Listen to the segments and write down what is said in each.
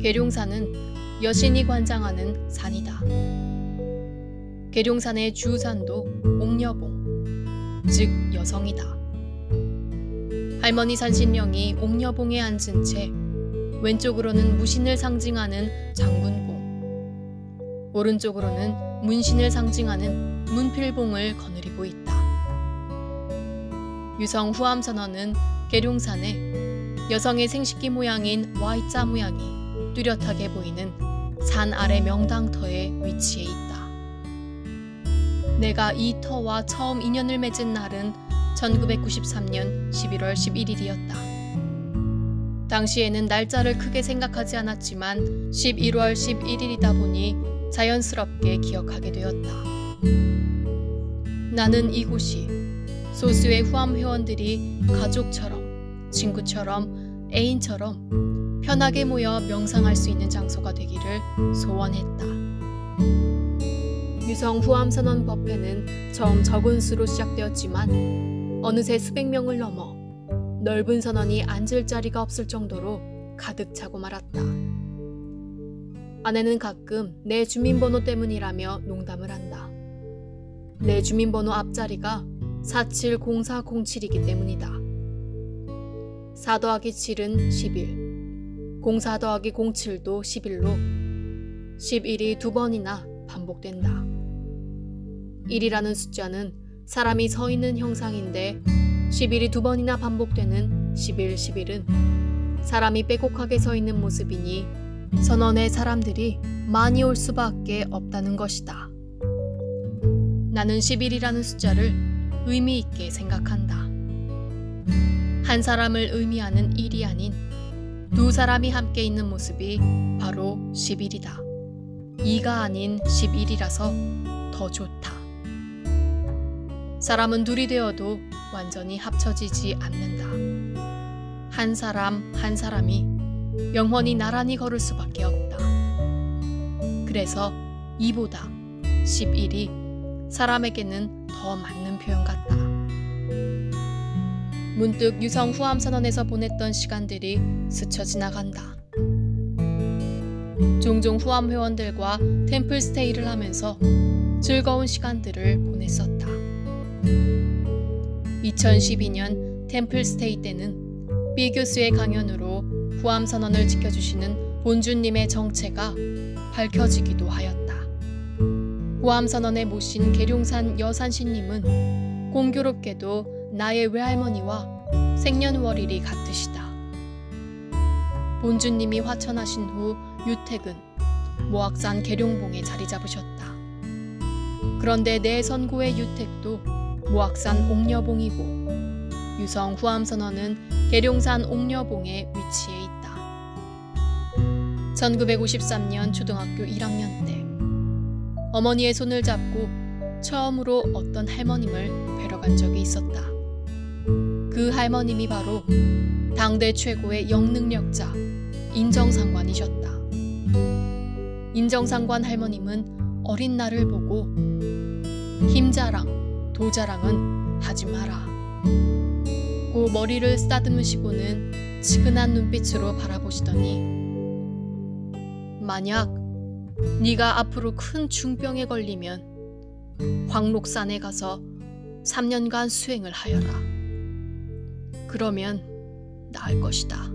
계룡산은 여신이 관장하는 산이다. 계룡산의 주산도 옥녀봉, 즉 여성이다. 할머니 산신령이 옥녀봉에 앉은 채 왼쪽으로는 무신을 상징하는 장군봉, 오른쪽으로는 문신을 상징하는 문필봉을 거느리고 있다. 유성 후암선언은 계룡산에 여성의 생식기 모양인 Y자 모양이 뚜렷하게 보이는 산 아래 명당터에 위치해 있다. 내가 이 터와 처음 인연을 맺은 날은 1993년 11월 11일이었다. 당시에는 날짜를 크게 생각하지 않았지만 11월 11일이다 보니 자연스럽게 기억하게 되었다. 나는 이곳이 소수의 후암 회원들이 가족처럼, 친구처럼, 애인처럼 편하게 모여 명상할 수 있는 장소가 되기를 소원했다. 유성 후암 선언 법회는 처음 적은 수로 시작되었지만 어느새 수백 명을 넘어 넓은 선원이 앉을 자리가 없을 정도로 가득 차고 말았다. 아내는 가끔 내 주민번호 때문이라며 농담을 한다. 내 주민번호 앞자리가 470407이기 때문이다. 4 더하기 7은 11, 04 더하기 07도 11로 11이 두 번이나 반복된다. 1이라는 숫자는 사람이 서 있는 형상인데 11이 두 번이나 반복되는 11, 11은 사람이 빼곡하게 서 있는 모습이니 선언의 사람들이 많이 올 수밖에 없다는 것이다. 나는 11이라는 숫자를 의미 있게 생각한다. 한 사람을 의미하는 1이 아닌 두 사람이 함께 있는 모습이 바로 11이다. 2가 아닌 11이라서 더 좋다. 사람은 둘이 되어도 완전히 합쳐지지 않는다. 한 사람 한 사람이 영원히 나란히 걸을 수밖에 없다. 그래서 이보다 11이 사람에게는 더 맞는 표현 같다. 문득 유성 후암 선언에서 보냈던 시간들이 스쳐 지나간다. 종종 후암 회원들과 템플 스테이를 하면서 즐거운 시간들을 보냈었다. 2012년 템플 스테이 때는 B 교수의 강연으로 후암 선언을 지켜주시는 본주님의 정체가 밝혀지기도 하였다. 후암 선언에 모신 계룡산 여산신님은 공교롭게도 나의 외할머니와 생년월일이 같으시다. 본주님이 화천하신 후 유택은 모악산 계룡봉에 자리 잡으셨다. 그런데 내 선고의 유택도 모악산 옥녀봉이고 유성 후암선언은 계룡산 옥녀봉에 위치해 있다. 1953년 초등학교 1학년 때 어머니의 손을 잡고 처음으로 어떤 할머님을 뵈러 간 적이 있었다. 그 할머님이 바로 당대 최고의 영능력자 인정상관이셨다. 인정상관 할머님은 어린 나를 보고 힘자랑, 도자랑은 하지 마라. 고 머리를 쓰다듬으시고는 측은한 눈빛으로 바라보시더니 만약 네가 앞으로 큰 중병에 걸리면 황록산에 가서 3년간 수행을 하여라. 그러면 나을 것이다.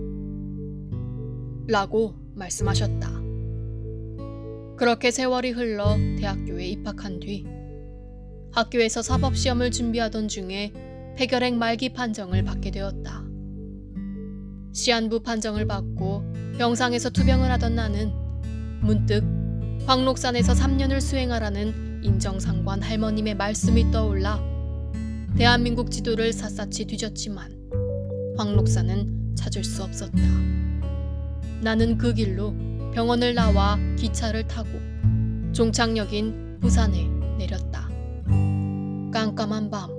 라고 말씀하셨다. 그렇게 세월이 흘러 대학교에 입학한 뒤 학교에서 사법시험을 준비하던 중에 폐결핵 말기 판정을 받게 되었다. 시한부 판정을 받고 병상에서 투병을 하던 나는 문득 황록산에서 3년을 수행하라는 인정상관 할머님의 말씀이 떠올라 대한민국 지도를 샅샅이 뒤졌지만 황록산은 찾을 수 없었다. 나는 그 길로 병원을 나와 기차를 타고 종착역인 부산에 내렸다. 깜깜한 밤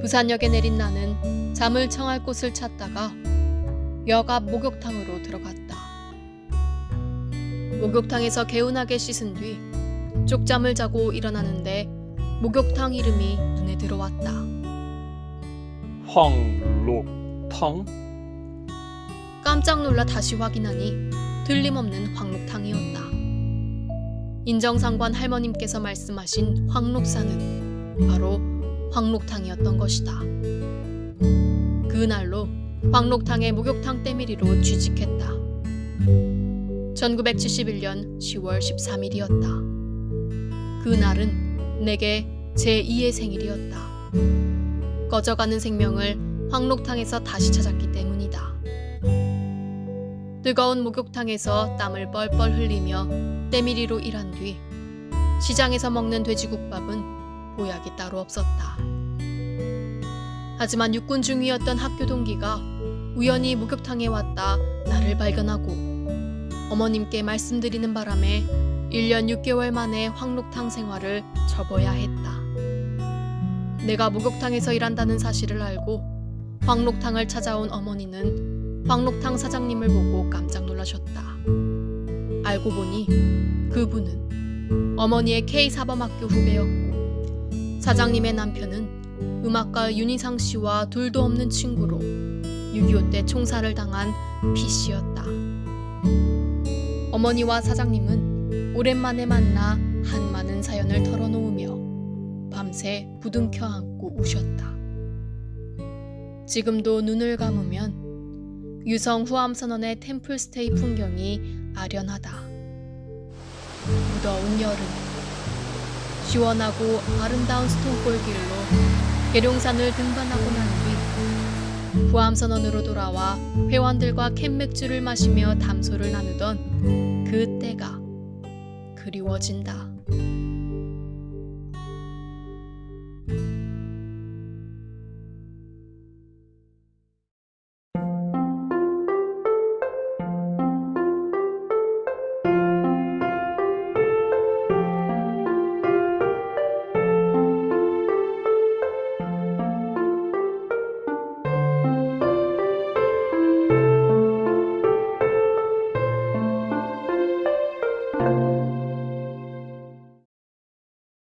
부산역에 내린 나는 잠을 청할 곳을 찾다가 역 앞 목욕탕으로 들어갔다. 목욕탕에서 개운하게 씻은 뒤 쪽잠을 자고 일어나는데 목욕탕 이름이 눈에 들어왔다. 황 록탕? 깜짝 놀라 다시 확인하니 틀림없는 황록탕이었다. 인정상관 할머님께서 말씀하신 황록사는 바로 황록탕이었던 것이다. 그날로 황록탕의 목욕탕 때밀이로 취직했다. 1971년 10월 13일이었다. 그날은 내게 제2의 생일이었다. 꺼져가는 생명을 황록탕에서 다시 찾았기 때문이다. 뜨거운 목욕탕에서 땀을 뻘뻘 흘리며 때밀이로 일한 뒤 시장에서 먹는 돼지국밥은 보약이 따로 없었다. 하지만 육군 중위였던 학교 동기가 우연히 목욕탕에 왔다 나를 발견하고 어머님께 말씀드리는 바람에 1년 6개월 만에 황록탕 생활을 접어야 했다. 내가 목욕탕에서 일한다는 사실을 알고 황록탕을 찾아온 어머니는 황록탕 사장님을 보고 깜짝 놀라셨다. 알고 보니 그분은 어머니의 K사범학교 후배였고 사장님의 남편은 음악가 윤희상 씨와 둘도 없는 친구로 6.25 때 총살을 당한 피 씨였다. 어머니와 사장님은 오랜만에 만나 한 많은 사연을 털어놓으며 밤새 부둥켜 안고 우셨다. 지금도 눈을 감으면 유성 후암선언의 템플스테이 풍경이 아련하다. 무더운 여름 시원하고 아름다운 스톤골길로 계룡산을 등반하고 난 뒤 후암선언으로 돌아와 회원들과 캔맥주를 마시며 담소를 나누던 그 때가 그리워진다.